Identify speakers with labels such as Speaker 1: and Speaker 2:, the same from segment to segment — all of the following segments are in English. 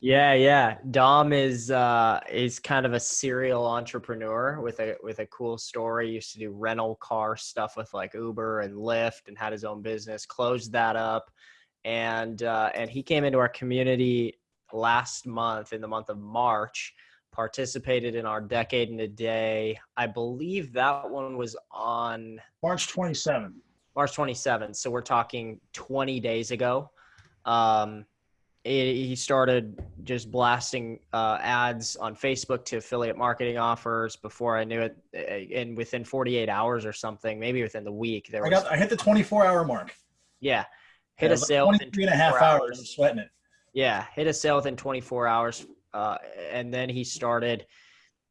Speaker 1: Yeah, yeah. Dom is uh is kind of a serial entrepreneur with a with a cool story. Used to do rental car stuff with like Uber and Lyft and had his own business, closed that up. And uh and he came into our community last month in the month of March, participated in our decade in a day. I believe that one was on
Speaker 2: March 27th.
Speaker 1: March 27th. So we're talking 20 days ago. Um he started just blasting uh, ads on Facebook to affiliate marketing offers. Before I knew it, and within 48 hours or something, maybe within the week, there
Speaker 2: I got I hit the 24 hour mark.
Speaker 1: Yeah, hit
Speaker 2: Yeah,
Speaker 1: a sale within
Speaker 2: 23 and a half
Speaker 1: 24
Speaker 2: hours. I'm sweating it.
Speaker 1: Yeah, hit a sale within 24 hours, uh, and then he started.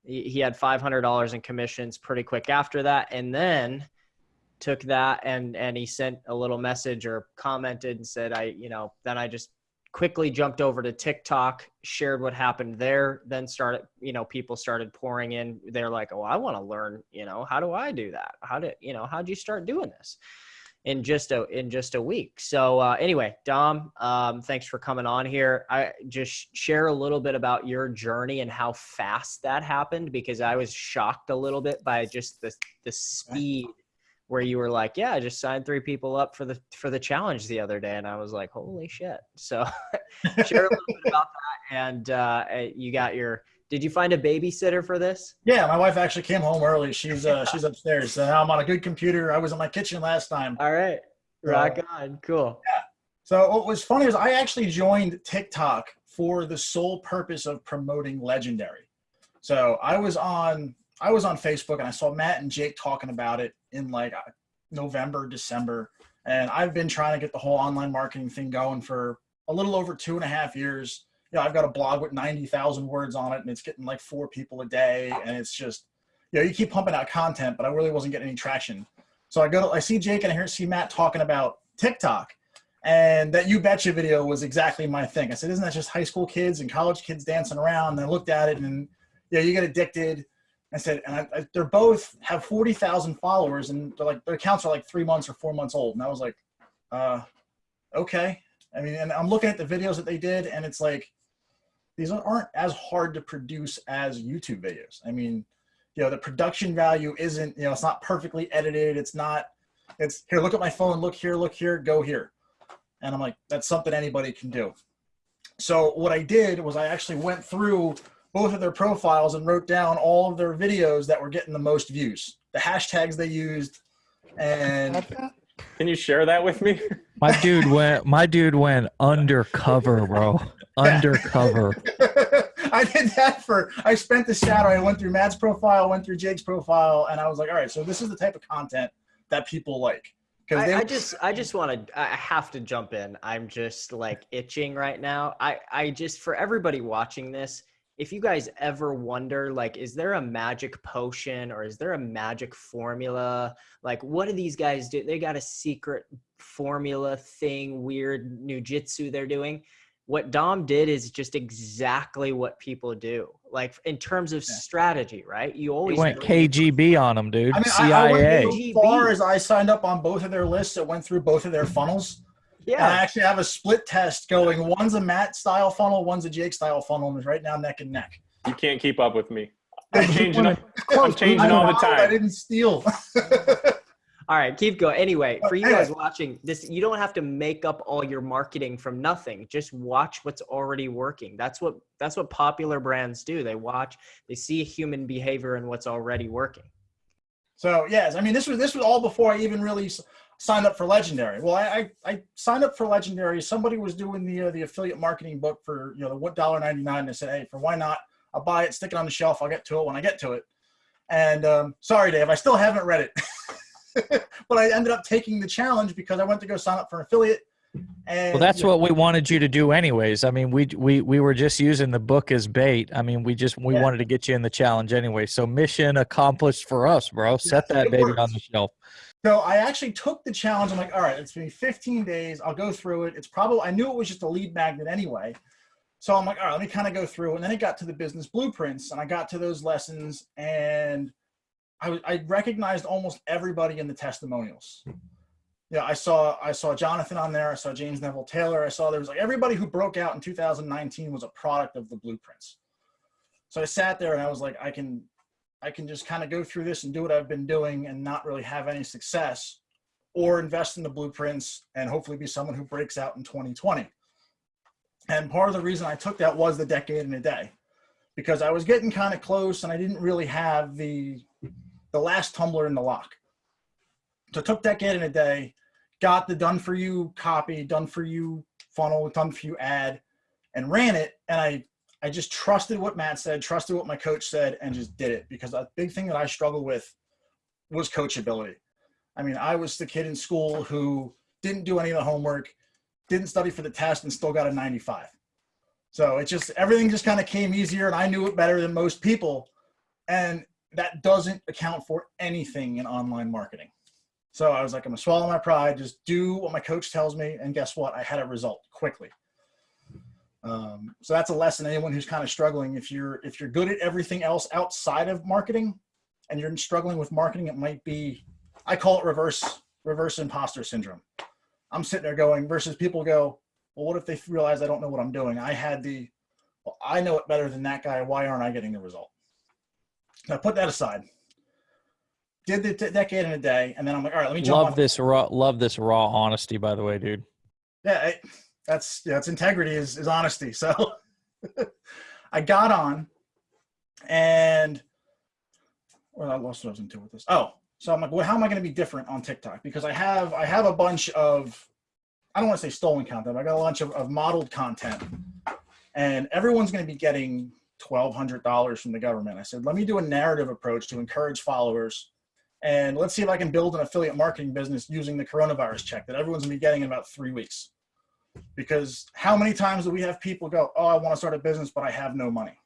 Speaker 1: He, he had $500 in commissions pretty quick after that, and then took that and and he sent a little message or commented and said, "I, you know." Then I just quickly jumped over to TikTok, shared what happened there, then started, you know, people started pouring in. They're like, "Oh, I want to learn, you know, how do I do that? How did, you know, how'd you start doing this?" In just a in just a week. So uh, anyway, Dom, um, thanks for coming on here. I just share a little bit about your journey and how fast that happened because I was shocked a little bit by just the the speed where you were like, "Yeah, I just signed three people up for the for the challenge the other day," and I was like, "Holy shit!" So, share a little bit about that. And uh, you got your. Did you find a babysitter for this?
Speaker 2: Yeah, my wife actually came home early. She's uh, she's upstairs. So now I'm on a good computer. I was in my kitchen last time.
Speaker 1: All right, rock on, cool.
Speaker 2: Yeah. So what was funny is I actually joined TikTok for the sole purpose of promoting Legendary. So I was on I was on Facebook and I saw Matt and Jake talking about it in like uh, November, December, and I've been trying to get the whole online marketing thing going for a little over two and a half years. You know, I've got a blog with ninety thousand words on it, and it's getting like four people a day, and it's just you know you keep pumping out content, but I really wasn't getting any traction. So I go to I see Jake and I hear see Matt talking about TikTok. And that You Betcha video was exactly my thing. I said, isn't that just high school kids and college kids dancing around? And I looked at it and, yeah, you get addicted. I said, and I, I, they're both have 40,000 followers and they're like, their accounts are like three months or four months old. And I was like, uh, okay. I mean, and I'm looking at the videos that they did and it's like, these aren't as hard to produce as YouTube videos. I mean, you know, the production value isn't, you know, it's not perfectly edited. It's not, it's here, look at my phone, look here, look here, go here. And I'm like, that's something anybody can do. So what I did was I actually went through both of their profiles and wrote down all of their videos that were getting the most views, the hashtags they used, and
Speaker 3: Can you share that with me?
Speaker 4: My dude went. My dude went undercover, bro. Undercover.
Speaker 2: I did that for. I spent the Saturday. I went through Matt's profile, went through Jake's profile, and I was like, all right, so this is the type of content that people like.
Speaker 1: I, I just I just want to I have to jump in. I'm just like itching right now. I I just for everybody watching this, if you guys ever wonder like is there a magic potion or is there a magic formula? Like what do these guys do? They got a secret formula thing, weird jitsu they're doing. What Dom did is just exactly what people do. Like in terms of
Speaker 2: Yeah.
Speaker 1: strategy, right? You
Speaker 4: He
Speaker 1: always
Speaker 4: went
Speaker 1: know-
Speaker 4: KGB on them dude.
Speaker 2: I mean, I, I
Speaker 4: CIA.
Speaker 2: went so far as I signed up on both of their lists. It went through both of their funnels. And I actually have a split test going. One's a Matt style funnel, one's a Jake style funnel, and it's right now neck and neck.
Speaker 3: You can't keep up with me. I'm changing up. I'm changing all the
Speaker 2: lied, I didn't steal.
Speaker 1: All right, keep going. Anyway, for you guys watching this, you don't have to make up all your marketing from nothing. Just watch what's already working. That's what that's what popular brands do. They watch, they see human behavior and what's already working.
Speaker 2: so yes, I mean this was this was all before I even really s- signed up for Legendary. Well, I I, I signed up for Legendary. Somebody was doing the uh, the affiliate marketing book for you know the one dollar ninety nine. I said, hey, for why not? I'll buy it, stick it on the shelf. I'll get to it when I get to it. And um, sorry, Dave, I still haven't read it. but I ended up taking the challenge because I went to go sign up for an affiliate. And
Speaker 4: Well, that's
Speaker 2: you know,
Speaker 4: what we wanted you to do, anyways. I mean, we we we were just using the book as bait. I mean, we just we
Speaker 2: Yeah.
Speaker 4: wanted to get you in the challenge anyway. So mission accomplished for us, bro. Set that baby
Speaker 2: worked.
Speaker 4: on the shelf.
Speaker 2: So I actually took the challenge. I'm like, all right, it's been 15 days. I'll go through it. It's probably I knew it was just a lead magnet anyway. So I'm like, all right, let me kind of go through. And then it got to the business blueprints, and I got to those lessons, and I, I recognized almost everybody in the testimonials. Yeah, I saw I saw Jonathan on there. I saw James Neville Taylor. I saw there was like everybody who broke out in 2019 was a product of the blueprints. So I sat there and I was like, I can I can just kind of go through this and do what I've been doing and not really have any success, or invest in the blueprints and hopefully be someone who breaks out in 2020. And part of the reason I took that was the decade in a day, because I was getting kind of close and I didn't really have the the last tumbler in the lock. So I took decade in a day, got the done for you copy, done for you funnel, done for you ad, and ran it. And I I just trusted what Matt said, trusted what my coach said, and just did it because a big thing that I struggled with was coachability. I mean, I was the kid in school who didn't do any of the homework, didn't study for the test, and still got a 95. So it just everything just kind of came easier, and I knew it better than most people. And that doesn't account for anything in online marketing. So I was like, I'm gonna swallow my pride, just do what my coach tells me, and guess what? I had a result quickly. Um, so that's a lesson. Anyone who's kind of struggling, if you're if you're good at everything else outside of marketing, and you're struggling with marketing, it might be, I call it reverse reverse imposter syndrome. I'm sitting there going versus people go, well, what if they realize I don't know what I'm doing? I had the, well, I know it better than that guy. Why aren't I getting the result? Now put that aside. Did the t- decade in a day, and then I'm like, all right, let me jump
Speaker 4: Love
Speaker 2: on.
Speaker 4: this raw. Love this raw honesty. By the way, dude.
Speaker 2: Yeah, it, that's it's integrity is is honesty. So I got on, and well, I lost what I was into with this. Oh, so I'm like, well, how am I going to be different on TikTok? Because I have I have a bunch of I don't want to say stolen content. But I got a bunch of, of modeled content, and everyone's going to be getting twelve hundred dollars from the government. I said, let me do a narrative approach to encourage followers, and let's see if I can build an affiliate marketing business using the coronavirus check that everyone's going to be getting in about three weeks. Because how many times do we have people go, oh, I want to start a business, but I have no money.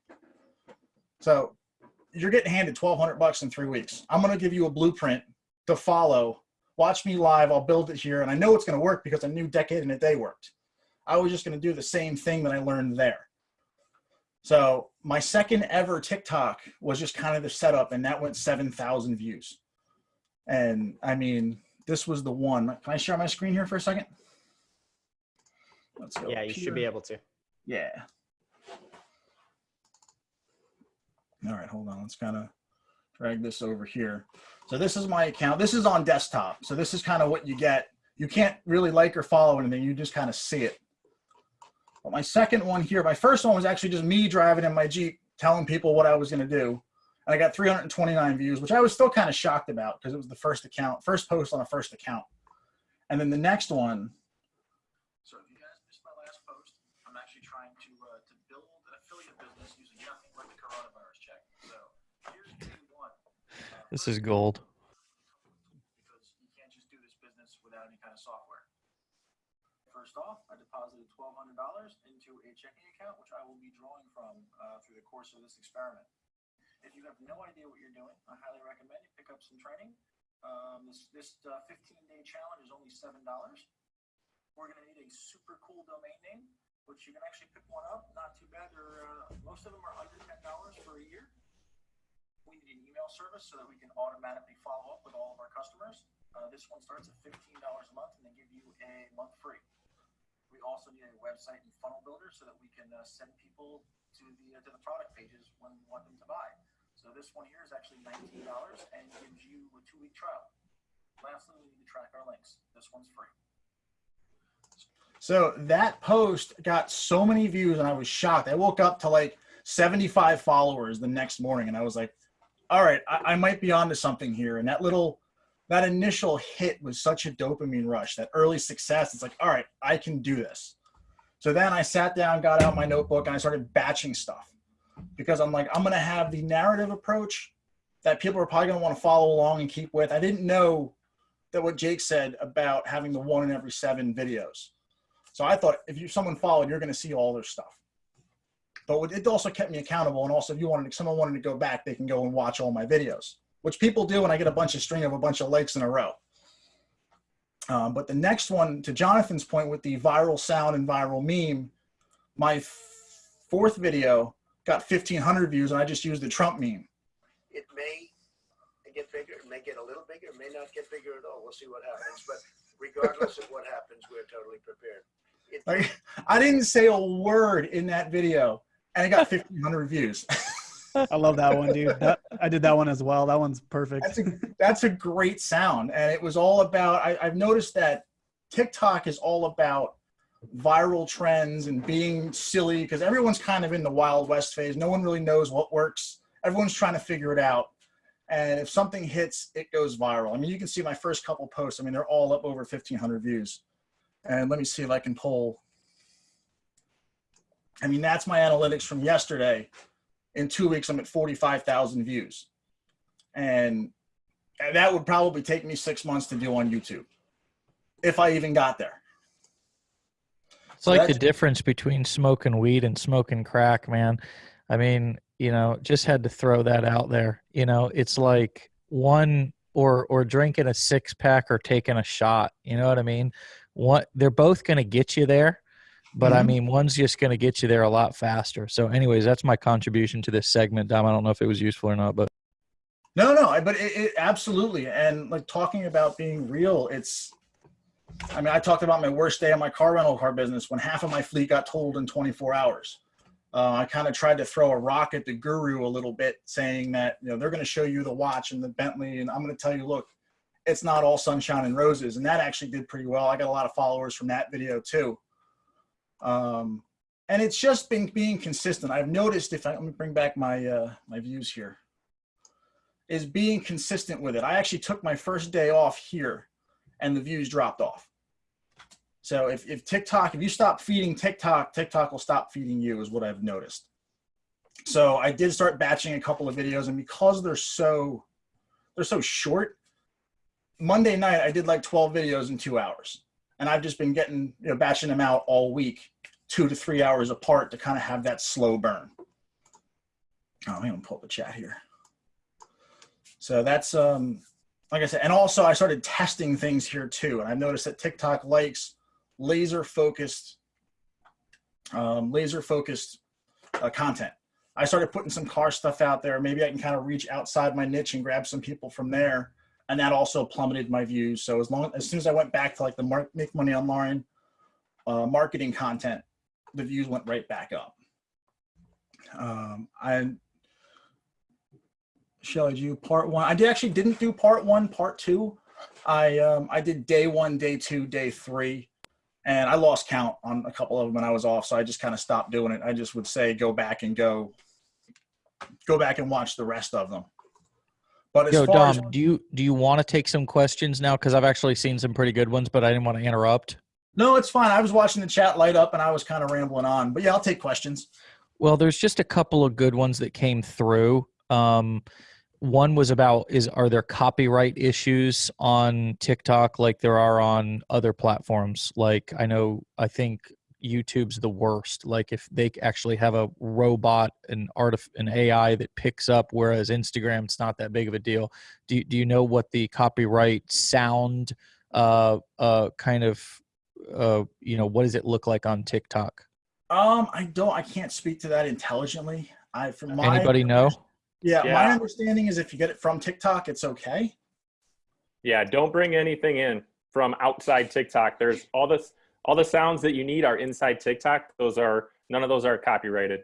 Speaker 2: So you're getting handed twelve hundred bucks in three weeks. I'm going to give you a blueprint to follow. Watch me live. I'll build it here, and I know it's going to work because I knew decade and a day worked. I was just going to do the same thing that I learned there. So my second ever TikTok was just kind of the setup, and that went seven thousand views. And I mean, this was the one. Can I share my screen here for a second? Let's go.
Speaker 1: Yeah, you
Speaker 2: here.
Speaker 1: should be able to.
Speaker 2: Yeah. All right, hold on. Let's kind of drag this over here. So this is my account. This is on desktop. So this is kind of what you get. You can't really like or follow anything. You just kind of see it. But my second one here, my first one was actually just me driving in my Jeep telling people what I was going to do. And I got 329 views, which I was still kind of shocked about because it was the first account, first post on a first account. And then the next one. So if you guys missed my last post, I'm actually trying to uh, to build an affiliate business using nothing but the coronavirus check. So here's day one. Uh,
Speaker 4: This is gold.
Speaker 2: because you can't just do this business without any kind of software. First off, I deposited twelve hundred dollars into a checking account, which I will be drawing from uh, through the course of this experiment. If you have no idea what you're doing, I highly recommend you pick up some training. Um, this this uh, 15 day challenge is only seven dollars. We're going to need a super cool domain name, which you can actually pick one up. Not too bad. Uh, most of them are under ten dollars for a year. We need an email service so that we can automatically follow up with all of our customers. Uh, this one starts at fifteen dollars a month, and they give you a month free. We also need a website and funnel builder so that we can uh, send people to the uh, to the product pages when we want them to buy. So this one here is actually nineteen dollars and gives you a two week trial. Lastly, we need to track our links. This one's free. So that post got so many views, and I was shocked. I woke up to like 75 followers the next morning, and I was like, "All right, I, I might be onto something here." And that little, that initial hit was such a dopamine rush. That early success, it's like, "All right, I can do this." So then I sat down, got out my notebook, and I started batching stuff because I'm like, I'm gonna have the narrative approach that people are probably gonna want to follow along and keep with. I didn't know that what Jake said about having the one in every seven videos. So I thought if you someone followed, you're going to see all their stuff. But it also kept me accountable, and also if you wanted, if someone wanted to go back, they can go and watch all my videos, which people do, and I get a bunch of string of a bunch of likes in a row. Um, but the next one, to Jonathan's point, with the viral sound and viral meme, my fourth video got 1,500 views, and I just used the Trump meme.
Speaker 5: it may get bigger, it may get a little bigger, it may not get bigger at all. We'll see what happens. But regardless of what happens, we're totally prepared. It-
Speaker 2: Like, I didn't say a word in that video, and it got 1,500 views.
Speaker 6: I love that one, dude. That, I did that one as well. That one's perfect.
Speaker 2: That's a that's a great sound, and it was all about. I, I've noticed that TikTok is all about viral trends and being silly because everyone's kind of in the wild west phase. No one really knows what works. Everyone's trying to figure it out. And if something hits, it goes viral. I mean, you can see my first couple posts. I mean, they're all up over 1,500 views. And let me see if I can pull. I mean, that's my analytics from yesterday. In two weeks, I'm at 45,000 views. And and that would probably take me six months to do on YouTube, if I even got there.
Speaker 4: It's like the difference between smoking weed and smoking crack, man. I mean, you know, just had to throw that out there. You know, it's like one or or drinking a six pack or taking a shot. You know what I mean? What they're both going to get you there, but I
Speaker 2: Mhm.
Speaker 4: mean, one's just going to get you there a lot faster. So, anyways, that's my contribution to this segment, Dom. I don't know if it was useful or not, but
Speaker 2: No, no, but it, it absolutely. And like talking about being real, it's. I mean, I talked about my worst day in my car rental car business when half of my fleet got totaled in 24 hours. Uh, I kind of tried to throw a rock at the guru a little bit, saying that you know they're going to show you the watch and the Bentley, and I'm going to tell you, look, it's not all sunshine and roses, and that actually did pretty well. I got a lot of followers from that video too. Um, and it's just been being consistent. I've noticed if I let me bring back my uh, my views here is being consistent with it. I actually took my first day off here and the views dropped off. So if, if TikTok, if you stop feeding TikTok, TikTok will stop feeding you is what I've noticed. So I did start batching a couple of videos and because they're so, they're so short, Monday night I did like 12 videos in two hours and I've just been getting, you know, batching them out all week, two to three hours apart to kind of have that slow burn. Oh, I'm gonna pull up the chat here. So that's um like I said, and also I started testing things here too. And I've noticed that TikTok likes laser focused, um, laser focused uh, content. I started putting some car stuff out there. Maybe I can kind of reach outside my niche and grab some people from there. And that also plummeted my views. So as long as soon as I went back to like the mark, make money online uh, marketing content, the views went right back up. Um, I did you part one? I did actually didn't do part one, part two. I um, I did day one, day two, day three, and I lost count on a couple of them when I was off. So I just kind of stopped doing it. I just would say go back and go, go back and watch the rest of them. But as
Speaker 4: Yo,
Speaker 2: far
Speaker 4: Dom,
Speaker 2: as
Speaker 4: do you do you want to take some questions now? Because I've actually seen some pretty good ones, but I didn't want to interrupt.
Speaker 2: no, it's fine. I was watching the chat light up and I was kind of rambling on. But yeah, I'll take questions.
Speaker 4: Well, there's just a couple of good ones that came through. Um, one was about is are there copyright issues on TikTok like there are on other platforms? Like I know I think YouTube's the worst. Like if they actually have a robot and artif- an AI that picks up, whereas Instagram it's not that big of a deal. Do you, do you know what the copyright sound uh uh kind of uh you know what does it look like on TikTok?
Speaker 2: Um, I don't. I can't speak to that intelligently. I from my
Speaker 4: Anybody know?
Speaker 2: Yeah, my understanding is if you get it from TikTok, it's okay.
Speaker 3: Yeah, don't bring anything in from outside TikTok. There's all this all the sounds that you need are inside TikTok. Those are none of those are copyrighted.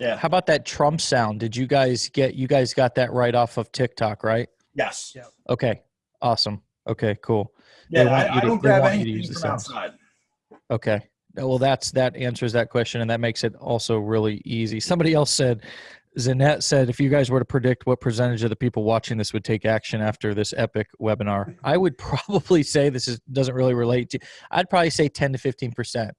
Speaker 2: Yeah.
Speaker 4: How about that Trump sound? Did you guys get you guys got that right off of TikTok, right?
Speaker 2: Yes.
Speaker 6: Yeah.
Speaker 4: Okay. Awesome. Okay, cool. They
Speaker 2: Yeah,
Speaker 4: want
Speaker 2: I,
Speaker 4: you
Speaker 2: I
Speaker 4: to-
Speaker 2: don't grab
Speaker 4: want you to
Speaker 2: anything
Speaker 4: use the
Speaker 2: from
Speaker 4: sounds.
Speaker 2: outside.
Speaker 4: Okay. Well, that's that answers that question, and that makes it also really easy. Somebody else said, Zanette said, if you guys were to predict what percentage of the people watching this would take action after this epic webinar, I would probably say this is doesn't really relate to. I'd probably say ten to fifteen percent.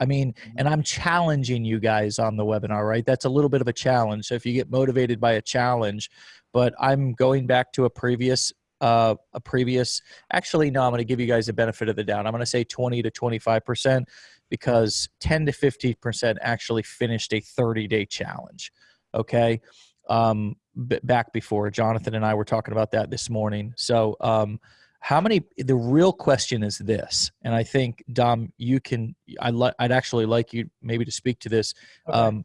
Speaker 4: I mean, and I'm challenging you guys on the webinar, right? That's a little bit of a challenge. So if you get motivated by a challenge, but I'm going back to a previous uh, a previous actually no i'm going to give you guys the benefit of the doubt i'm going to say 20 to 25 percent because 10 to 50 percent actually finished a 30 day challenge okay? Um, b- back before jonathan and i were talking about that this morning. So um, how many the real question is this and i think dom you can I i'd actually like you maybe to speak to this.
Speaker 2: Okay.
Speaker 4: um,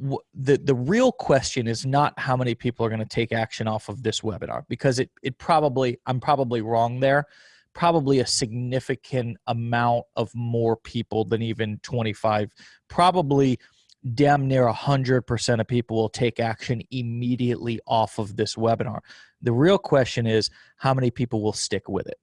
Speaker 4: w- the the real question is not how many people are going to take action off of this webinar because it it probably I'm probably wrong there, probably a significant amount of more people than even 25 probably damn near 100% of people will take action immediately off of this webinar. The real question is how many people will stick with it?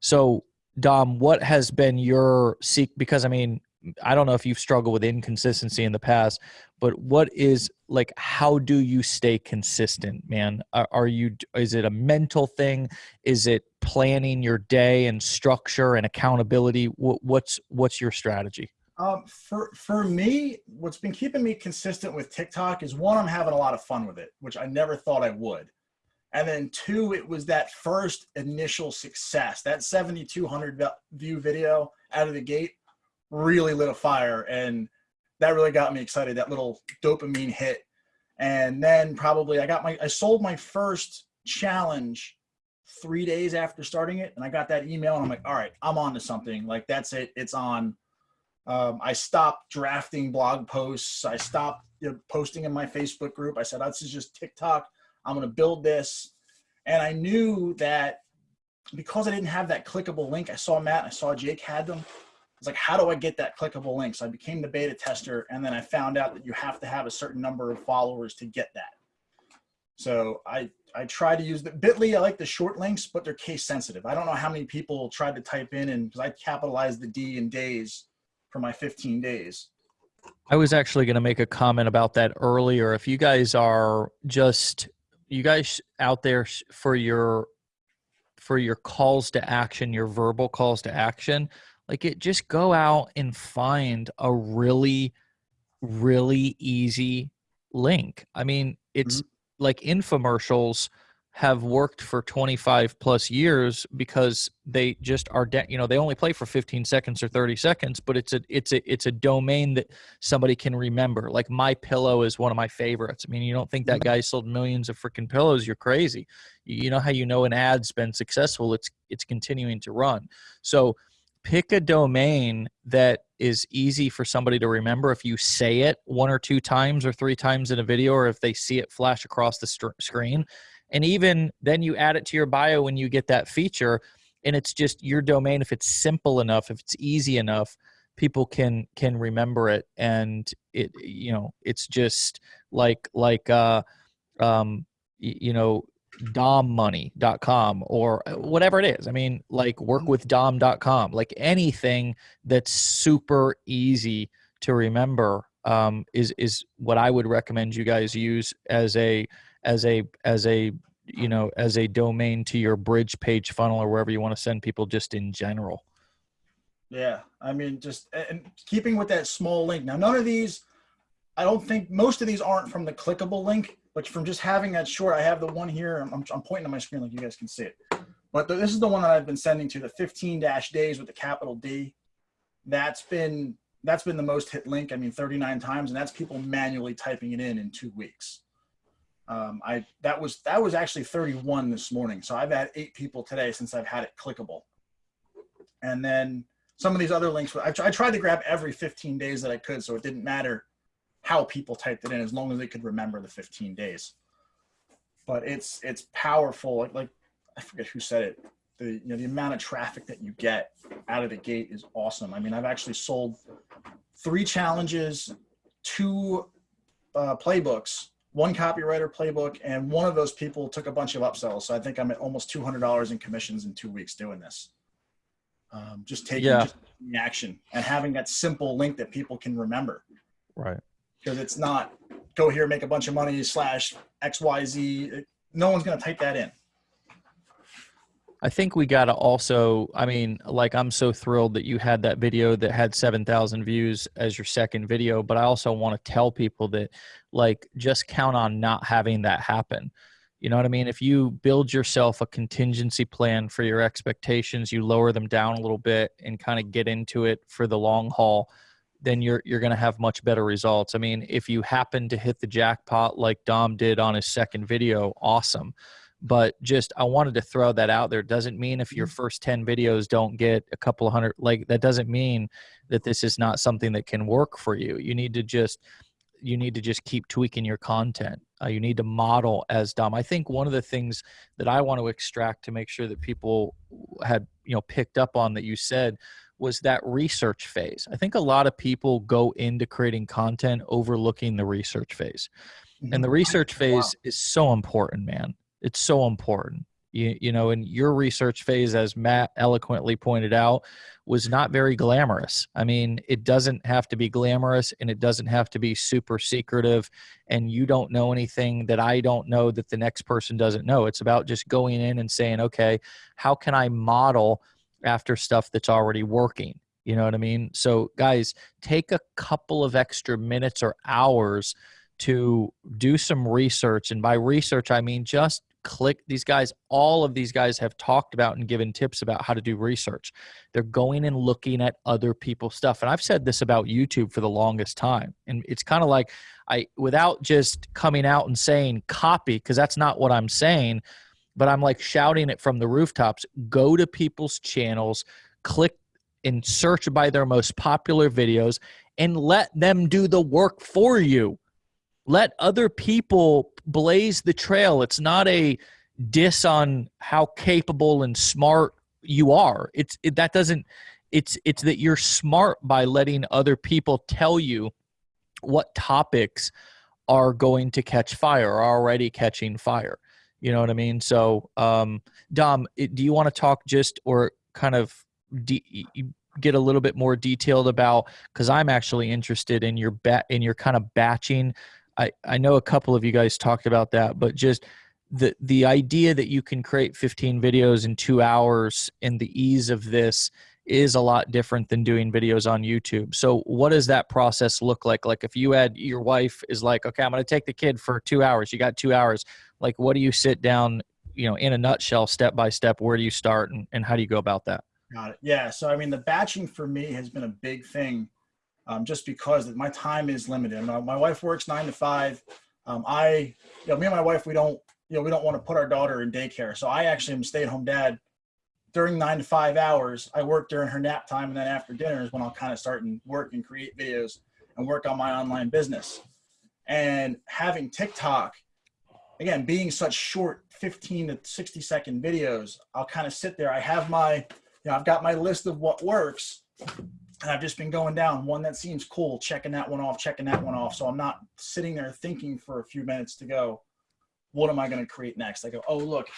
Speaker 4: So dom what has been your seek because i mean i don't know if you've struggled with inconsistency in the past but what is like how do you stay consistent man? Are, you is it a mental thing? Is it planning your day and structure and accountability? What, what's what's your strategy
Speaker 2: Um, for for me, what's been keeping me consistent with TikTok is one, I'm having a lot of fun with it, which I never thought I would, and then two, it was that first initial success. That 7,200 view video out of the gate really lit a fire, and that really got me excited. That little dopamine hit, and then probably I got my I sold my first challenge three days after starting it, and I got that email, and I'm like, all right, I'm on to something. Like that's it, it's on. Um, I stopped drafting blog posts. I stopped you know, posting in my Facebook group. I said, this is just TikTok. I'm going to build this. And I knew that because I didn't have that clickable link, I saw Matt, I saw Jake had them. I was like, how do I get that clickable link? So I became the beta tester. And then I found out that you have to have a certain number of followers to get that. So I, I try to use the Bitly. I like the short links, but they're case sensitive. I don't know how many people tried to type in and because I capitalized the D in days for my 15 days.
Speaker 4: I was actually going to make a comment about that earlier. If you guys are just you guys out there for your for your calls to action, your verbal calls to action, like it just go out and find a really really easy link. I mean, it's mm-hmm. like infomercials have worked for 25 plus years because they just are de- you know they only play for 15 seconds or 30 seconds but it's a it's a it's a domain that somebody can remember. Like my pillow is one of my favorites. I mean you don't think that mm-hmm. guy sold millions of freaking pillows? You're crazy. You know how you know an ad's been successful? It's it's continuing to run. So pick a domain that is easy for somebody to remember if you say it one or two times or three times in a video or if they see it flash across the str- screen and even then you add it to your bio when you get that feature and it's just your domain if it's simple enough if it's easy enough people can can remember it. And it you know it's just like like uh um you know dommoney.com or uh, whatever it is. I mean like workwithdom.com like anything that's super easy to remember um is is what i would recommend you guys use as a as a as a you know as a domain to your bridge page funnel or wherever you want to send people just in general
Speaker 2: Yeah, I mean, just and keeping with that small link. Now, none of these, I don't think most of these aren't from the clickable link, but from just having that short. I have the one here. I'm, I'm, pointing to my screen like you guys can see it. But the, this is the one that I've been sending to the 15 dash days with the capital D. That's been that's been the most hit link. I mean, 39 times, and that's people manually typing it in in two weeks. Um, I that was that was actually 31 this morning. So I've had eight people today since I've had it clickable. And then some of these other links, I, I tried to grab every 15 days that I could, so it didn't matter how people typed it in as long as they could remember the 15 days. But it's it's powerful. Like, like I forget who said it. The you know the amount of traffic that you get out of the gate is awesome. I mean, I've actually sold three challenges, two uh, playbooks, one copywriter playbook, and one of those people took a bunch of upsells. So I think I'm at almost $200 in commissions in two weeks doing this. Um, just taking
Speaker 4: Yeah.
Speaker 2: just taking action and having that simple link that people can remember
Speaker 4: right
Speaker 2: because it's not go here make a bunch of money slash xyz no one's going to type that in
Speaker 4: I think we got to also, I mean, like, I'm so thrilled that you had that video that had 7,000 views as your second video, but I also want to tell people that, like, just count on not having that happen. You know what I mean? If you build yourself a contingency plan for your expectations, you lower them down a little bit and kind of get into it for the long haul, then you're you're going to have much better results. I mean, if you happen to hit the jackpot like Dom did on his second video, awesome but just I wanted to throw that out there. Doesn't mean if your first 10 videos don't get a couple of hundred, like that doesn't mean that this is not something that can work for you. You need to just, you need to just keep tweaking your content. Uh, you need to model as Dom. I think one of the things that I want to extract to make sure that people had you know picked up on that you said was that research phase. I think a lot of people go into creating content overlooking the research phase. And the research phase is so important, man. It's so important. You, you know, and your research phase, as Matt eloquently pointed out, was not very glamorous. I mean, it doesn't have to be glamorous and it doesn't have to be super secretive. And you don't know anything that I don't know that the next person doesn't know. It's about just going in and saying, okay, how can I model after stuff that's already working? You know what I mean? So, guys, take a couple of extra minutes or hours to do some research. And by research, I mean just click these guys. All of these guys have talked about and given tips about how to do research. They're going and looking at other people's stuff. And I've said this about YouTube for the longest time. And it's kind of like I, without just coming out and saying copy, because that's not what I'm saying, but I'm like shouting it from the rooftops go to people's channels, click and search by their most popular videos, and let them do the work for you let other people blaze the trail. It's not a diss on how capable and smart you are. It's it, that doesn't it's it's that you're smart by letting other people tell you what topics are going to catch fire are already catching fire. You know what i mean? So um dom do you want to talk just or kind of get a little bit more detailed about because i'm actually interested in your bat in your kind of batching I, I know a couple of you guys talked about that, but just the the idea that you can create 15 videos in two hours and the ease of this is a lot different than doing videos on YouTube. So what does that process look like? Like if you had your wife is like, okay, I'm going to take the kid for two hours. You got two hours. Like what do you sit down, you know, in a nutshell, step by step, where do you start and, and how do you go about that?
Speaker 2: Got it. Yeah. So I mean, the batching for me has been a big thing um, just because my time is limited. My, my wife works nine to five. Um, I, you know, me and my wife, we don't, you know, we don't want to put our daughter in daycare. So I actually am a stay-at-home dad during nine to five hours. I work during her nap time, and then after dinner is when I'll kind of start and work and create videos and work on my online business. And having TikTok, again, being such short 15 to 60 second videos, I'll kind of sit there. I have my, you know, I've got my list of what works, and I've just been going down one that seems cool, checking that one off, checking that one off. So I'm not sitting there thinking for a few minutes to go, what am I going to create next? I go, oh look,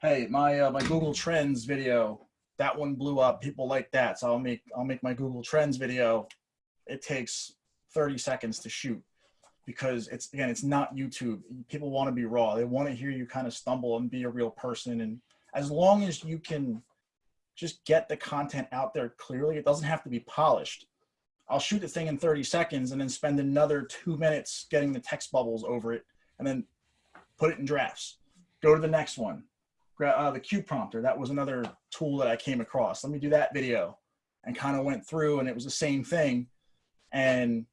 Speaker 2: hey, my uh, my Google Trends video, that one blew up. People like that, so I'll make I'll make my Google Trends video. It takes 30 seconds to shoot because it's again it's not YouTube. People want to be raw. They want to hear you kind of stumble and be a real person. And as long as you can just get the content out there clearly. It doesn't have to be polished. I'll shoot the thing in 30 seconds and then spend another two minutes getting the text bubbles over it and then put it in drafts. Go to the next one. Uh, the Q prompter, that was another tool that I came across. Let me do that video and kind of went through and it was the same thing. And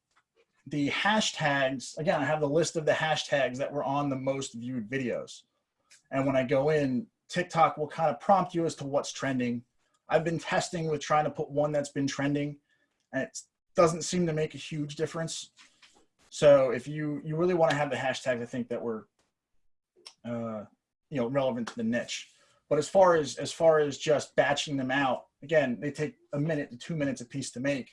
Speaker 2: the hashtags, again, I have the list of the hashtags that were on the most viewed videos. And when I go in, TikTok will kind of prompt you as to what's trending I've been testing with trying to put one that's been trending and it doesn't seem to make a huge difference. So if you, you really want to have the hashtags, I think that were, uh, you know, relevant to the niche. But as far as, as far as just batching them out, again, they take a minute to two minutes a piece to make.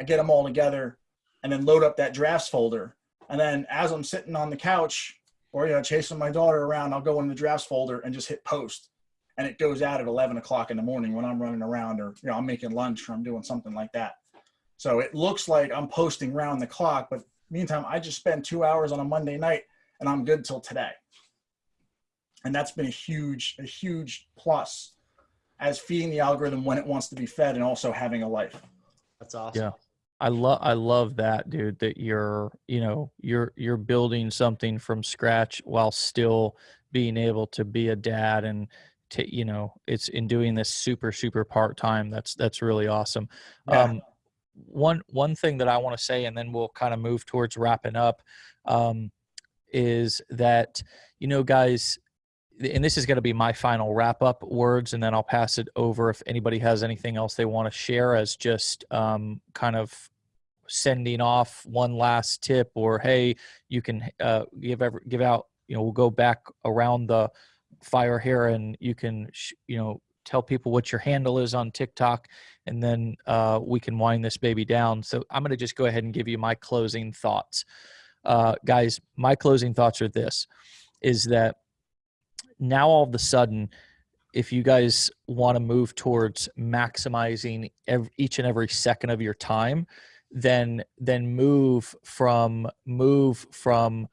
Speaker 2: I get them all together and then load up that drafts folder. And then as I'm sitting on the couch or, you know, chasing my daughter around, I'll go in the drafts folder and just hit post and it goes out at 11 o'clock in the morning when I'm running around or, you know, I'm making lunch or I'm doing something like that. So it looks like I'm posting round the clock, but meantime, I just spend two hours on a Monday night and I'm good till today. And that's been a huge, a huge plus as feeding the algorithm when it wants to be fed and also having a life.
Speaker 1: That's awesome.
Speaker 4: Yeah. I love I love that dude that you're you know you're you're building something from scratch while still being able to be a dad and to, you know it's in doing this super super part time that's that's really awesome
Speaker 2: Yeah.
Speaker 4: um one one thing that i want to say and then we'll kind of move towards wrapping up um is that you know guys and this is going to be my final wrap up words and then i'll pass it over if anybody has anything else they want to share as just um kind of sending off one last tip or hey you can uh, give ever give out you know we'll go back around the fire here and you can sh- you know tell people what your handle is on tiktok and then uh, we can wind this baby down. So i'm going to just go ahead and give you my closing thoughts. Uh, guys my closing thoughts are this is that now all of a sudden if you guys want to move towards maximizing ev each and every second of your time then then move from move from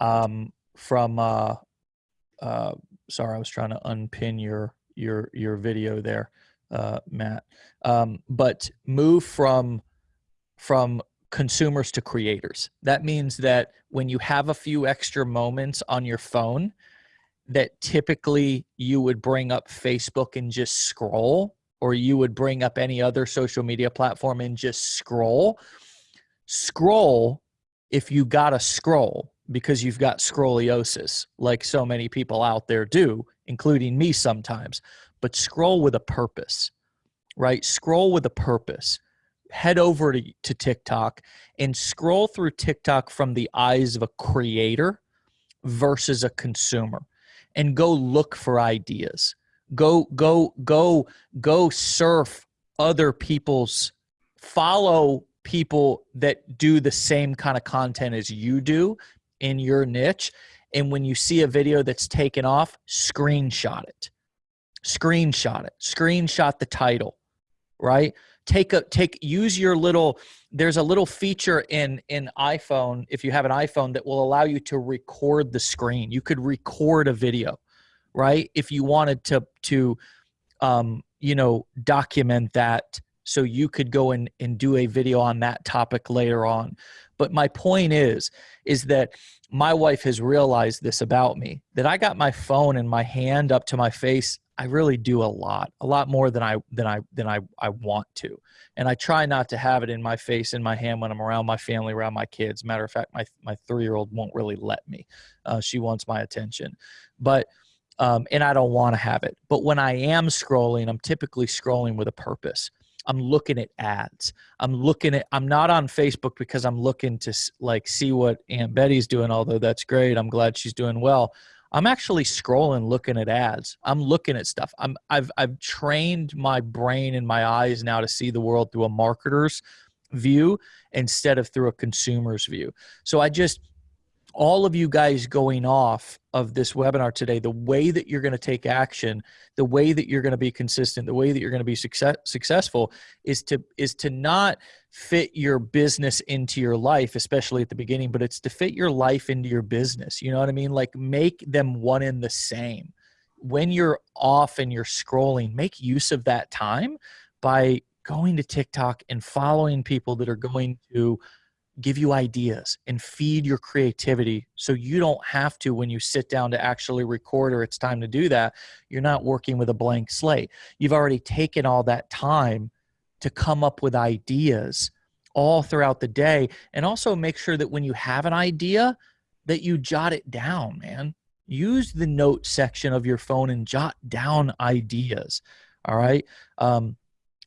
Speaker 4: um from uh uh sorry i was trying to unpin your your your video there uh matt um but move from from consumers to creators that means that when you have a few extra moments on your phone that typically you would bring up Facebook and just scroll, or you would bring up any other social media platform and just scroll. Scroll if you got to scroll because you've got scoliosis, like so many people out there do, including me sometimes. But scroll with a purpose, right? Scroll with a purpose. Head over to, to TikTok and scroll through TikTok from the eyes of a creator versus a consumer and go look for ideas go go go go surf other people's follow people that do the same kind of content as you do in your niche and when you see a video that's taken off screenshot it. Screenshot it. Screenshot the title right? Take a take use your little there's a little feature in in iphone if you have an iphone that will allow you to record the screen. You could record a video right? If you wanted to to um you know document that so you could go and, and do a video on that topic later on but my point is is that my wife has realized this about me that i got my phone in my hand up to my face I really do a lot, a lot more than I than I than I I want to, and I try not to have it in my face, in my hand when I'm around my family, around my kids. Matter of fact, my my three year old won't really let me. Uh, she wants my attention, but um, and I don't want to have it. But when I am scrolling, I'm typically scrolling with a purpose. I'm looking at ads. I'm looking at. I'm not on Facebook because I'm looking to like see what Aunt Betty's doing. Although that's great, I'm glad she's doing well. I'm actually scrolling, looking at ads. I'm looking at stuff. I'm I've I've trained my brain and my eyes now to see the world through a marketer's view instead of through a consumer's view. So I just all of you guys going off of this webinar today, the way that you're going to take action, the way that you're going to be consistent, the way that you're going to be success, successful is to is to not fit your business into your life, especially at the beginning, but it's to fit your life into your business. You know what I mean? Like make them one and the same. When you're off and you're scrolling, make use of that time by going to TikTok and following people that are going to give you ideas and feed your creativity so you don't have to when you sit down to actually record or it's time to do that you're not working with a blank slate. You've already taken all that time to come up with ideas all throughout the day and also make sure that when you have an idea that you jot it down man. Use the note section of your phone and jot down ideas all right? Um,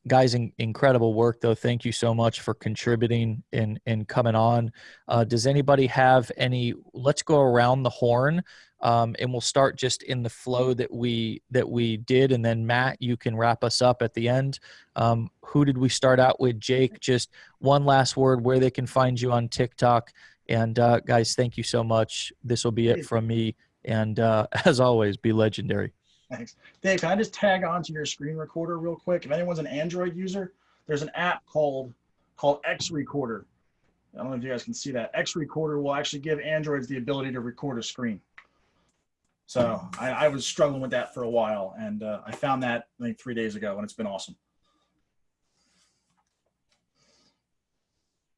Speaker 4: guys in, incredible work though. Thank you so much for contributing and and coming on. Uh, does anybody have any let's go around the horn um, and we'll start just in the flow that we that we did and then matt you can wrap us up at the end. Um, who did we start out with? Jake just one last word where they can find you on tiktok. And uh, guys thank you so much. This will be it from me. And uh, as always be legendary
Speaker 2: Thanks. Dave, can I just tag onto your screen recorder real quick? If anyone's an Android user, there's an app called called X Recorder. I don't know if you guys can see that. X Recorder will actually give Androids the ability to record a screen. So I, I was struggling with that for a while, and uh, I found that I think three days ago, and it's been awesome.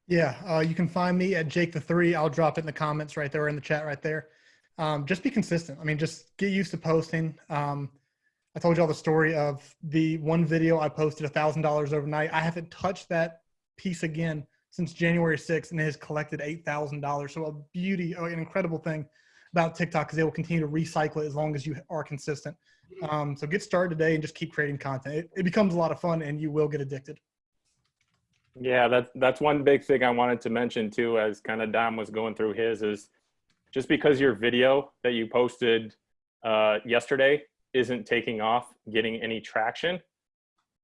Speaker 6: Yeah, uh, you can find me at Jake the Three. I'll drop it in the comments right there or in the chat right there um, just be consistent. I mean, just get used to posting. Um, I told you all the story of the one video I posted a thousand dollars overnight. I haven't touched that piece again since January 6th and it has collected $8,000. So a beauty, an incredible thing about TikTok because they will continue to recycle it as long as you are consistent. Um, so get started today and just keep creating content. It, it becomes a lot of fun and you will get addicted.
Speaker 3: Yeah, that's that's one big thing I wanted to mention too, as kind of Dom was going through his, is just because your video that you posted uh, yesterday isn't taking off, getting any traction,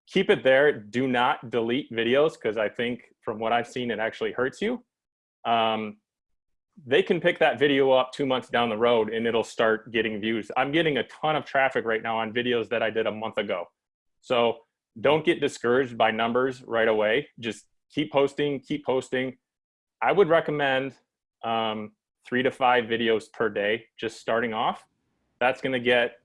Speaker 3: keep it there. Do not delete videos because I think from what I've seen, it actually hurts you. Um, they can pick that video up two months down the road and it'll start getting views. I'm getting a ton of traffic right now on videos that I did a month ago. So don't get discouraged by numbers right away. Just keep posting, keep posting. I would recommend um, three to five videos per day, just starting off. That's going to get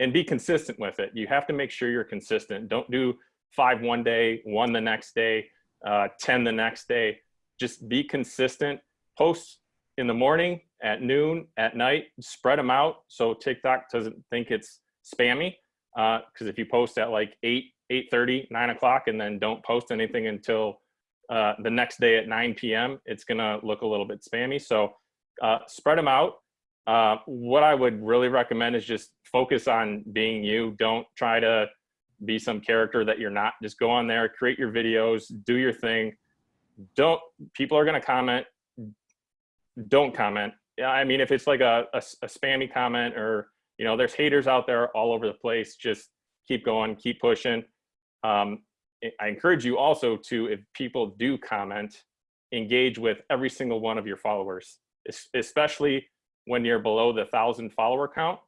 Speaker 3: and be consistent with it. You have to make sure you're consistent. Don't do five one day, one the next day, uh, 10 the next day. Just be consistent. Post in the morning, at noon, at night, spread them out so TikTok doesn't think it's spammy. Because if you post at like 8, 8.30, 9 o'clock, and then don't post anything until uh, the next day at 9 p.m., it's going to look a little bit spammy. So uh, spread them out. Uh, what I would really recommend is just focus on being you. Don't try to be some character that you're not. Just go on there, create your videos, do your thing. Don't, people are going to comment. Don't comment. I mean, if it's like a, a, a spammy comment or, you know, there's haters out there all over the place, just keep going, keep pushing. Um, I encourage you also to, if people do comment, engage with every single one of your followers, especially when you're below the thousand follower count.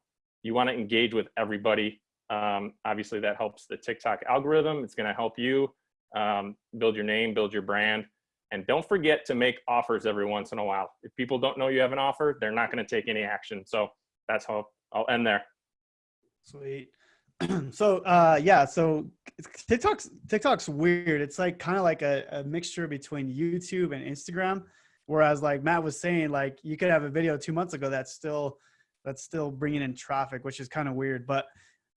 Speaker 3: You want to engage with everybody. Um, obviously, that helps the TikTok algorithm. It's going to help you um, build your name, build your brand. And don't forget to make offers every once in a while. If people don't know you have an offer, they're not going to take any action. So that's how I'll end there.
Speaker 7: Sweet. so uh yeah, so TikTok's TikTok's weird. It's like kind of like a, a mixture between YouTube and Instagram. Whereas like Matt was saying, like you could have a video two months ago that's still that's still bringing in traffic, which is kind of weird. But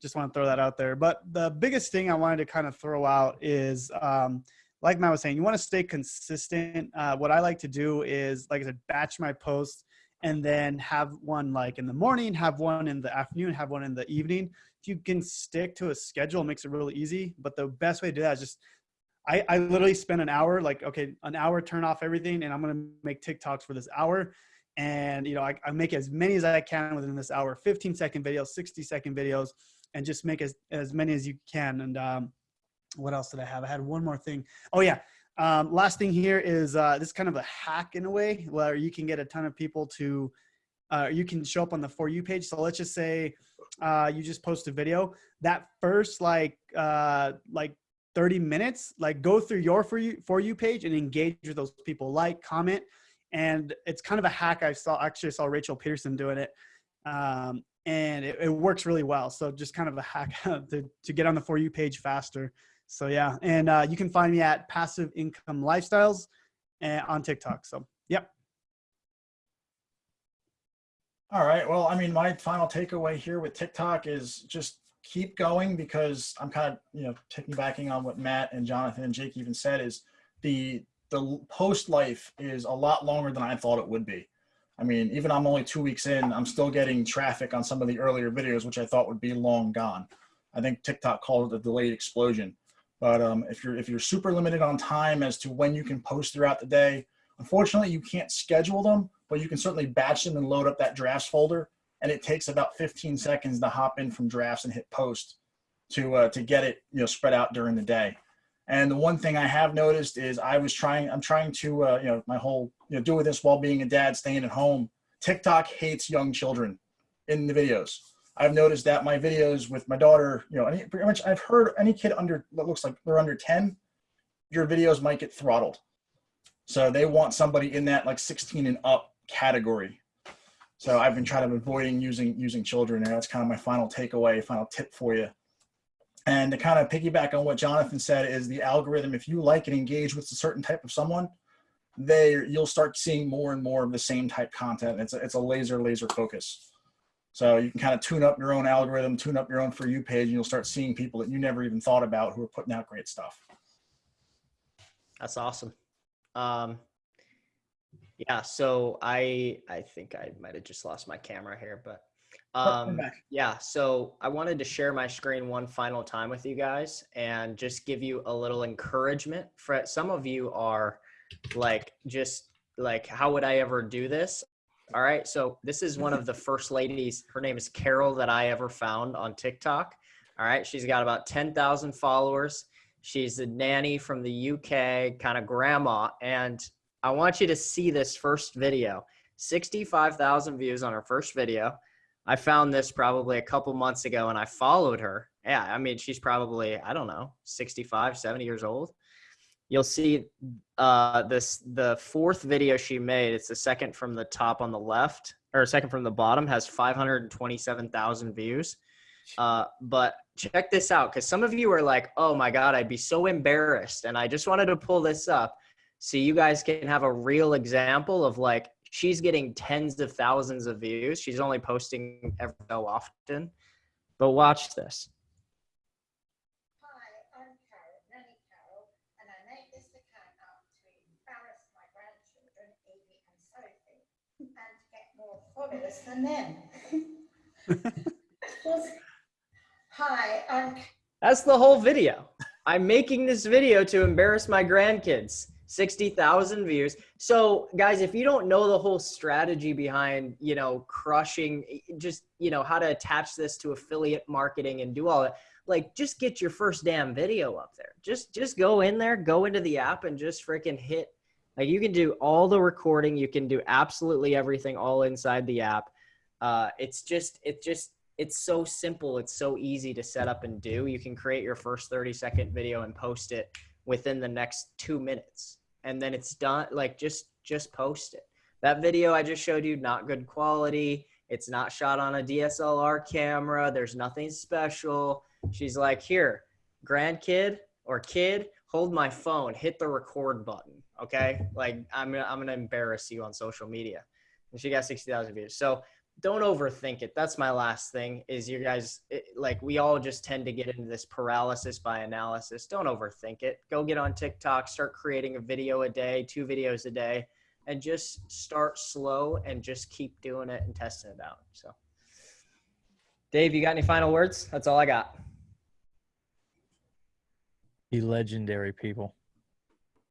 Speaker 7: just want to throw that out there. But the biggest thing I wanted to kind of throw out is um, like Matt was saying, you want to stay consistent. Uh, what I like to do is, like I said, batch my posts and then have one like in the morning, have one in the afternoon, have one in the evening. If you can stick to a schedule, it makes it really easy. But the best way to do that is just, I, I literally spend an hour, like, okay, an hour, turn off everything, and I'm to make TikToks for this hour. And, you know, I, I make as many as I can within this hour 15 second videos, 60 second videos, and just make as, as many as you can. And, um, what else did I have? I had one more thing. Oh yeah. Um, last thing here is uh, this kind of a hack in a way where you can get a ton of people to, uh, you can show up on the For You page. So let's just say uh, you just post a video. That first like uh, like 30 minutes, like go through your For You, For You page and engage with those people, like, comment. And it's kind of a hack I saw, actually saw Rachel Pearson doing it. Um, and it, it works really well. So just kind of a hack to, to get on the For You page faster. So yeah, and uh, you can find me at Passive Income Lifestyles and on TikTok. So yep.
Speaker 2: All right. Well, I mean, my final takeaway here with TikTok is just keep going because I'm kind of, you know, taking piggybacking on what Matt and Jonathan and Jake even said is the the post life is a lot longer than I thought it would be. I mean, even I'm only two weeks in, I'm still getting traffic on some of the earlier videos, which I thought would be long gone. I think TikTok called it a delayed explosion. But um, if you're if you're super limited on time as to when you can post throughout the day, unfortunately you can't schedule them, but you can certainly batch them and load up that drafts folder. And it takes about 15 seconds to hop in from drafts and hit post to uh, to get it you know spread out during the day. And the one thing I have noticed is I was trying I'm trying to uh, you know my whole you know doing this while being a dad staying at home. TikTok hates young children in the videos. I've noticed that my videos with my daughter, you know, any, pretty much I've heard any kid under that looks like they're under 10, your videos might get throttled. So they want somebody in that like 16 and up category. So I've been trying to avoiding using using children, and that's kind of my final takeaway, final tip for you. And to kind of piggyback on what Jonathan said is the algorithm. If you like and engage with a certain type of someone, they you'll start seeing more and more of the same type content. It's a, it's a laser laser focus. So you can kind of tune up your own algorithm, tune up your own For You page, and you'll start seeing people that you never even thought about who are putting out great stuff.
Speaker 1: That's awesome. Um, yeah, so I I think I might have just lost my camera here, but
Speaker 2: Oh,
Speaker 1: Um, yeah, so I wanted to share my screen one final time with you guys and just give you a little encouragement. For some of you are like, just like, how would I ever do this? All right, so this is one of the first ladies. Her name is Carol that I ever found on TikTok. All right, she's got about 10,000 followers. She's a nanny from the UK, kind of grandma. And I want you to see this first video 65,000 views on her first video. I found this probably a couple months ago and I followed her. Yeah, I mean, she's probably, I don't know, 65, 70 years old. You'll see uh, this the fourth video she made. It's the second from the top on the left, or second from the bottom, has 527,000 views. Uh, but check this out, because some of you are like, "Oh my God, I'd be so embarrassed," and I just wanted to pull this up so you guys can have a real example of like she's getting tens of thousands of views. She's only posting every so often. But watch this.
Speaker 8: Hi, I'm Carol, and I made this account to embarrass my grandchildren, and Sophie, to get more followers than them. Hi, I'm
Speaker 1: That's the whole video. I'm making this video to embarrass my grandkids. 60,000 views. So, guys, if you don't know the whole strategy behind, you know, crushing just, you know, how to attach this to affiliate marketing and do all that, like just get your first damn video up there. Just just go in there, go into the app and just freaking hit like you can do all the recording, you can do absolutely everything all inside the app. Uh, it's just it just it's so simple. It's so easy to set up and do. You can create your first 30 second video and post it within the next two minutes. And then it's done. Like just, just post it. That video I just showed you, not good quality. It's not shot on a DSLR camera. There's nothing special. She's like, here, grandkid or kid, hold my phone, hit the record button. Okay. Like I'm I'm gonna embarrass you on social media. And she got 60,000 views. So don't overthink it. That's my last thing is you guys it, like we all just tend to get into this paralysis by analysis. Don't overthink it. Go get on TikTok, start creating a video a day, two videos a day and just start slow and just keep doing it and testing it out. So Dave, you got any final words? That's all I got.
Speaker 4: Be legendary, people.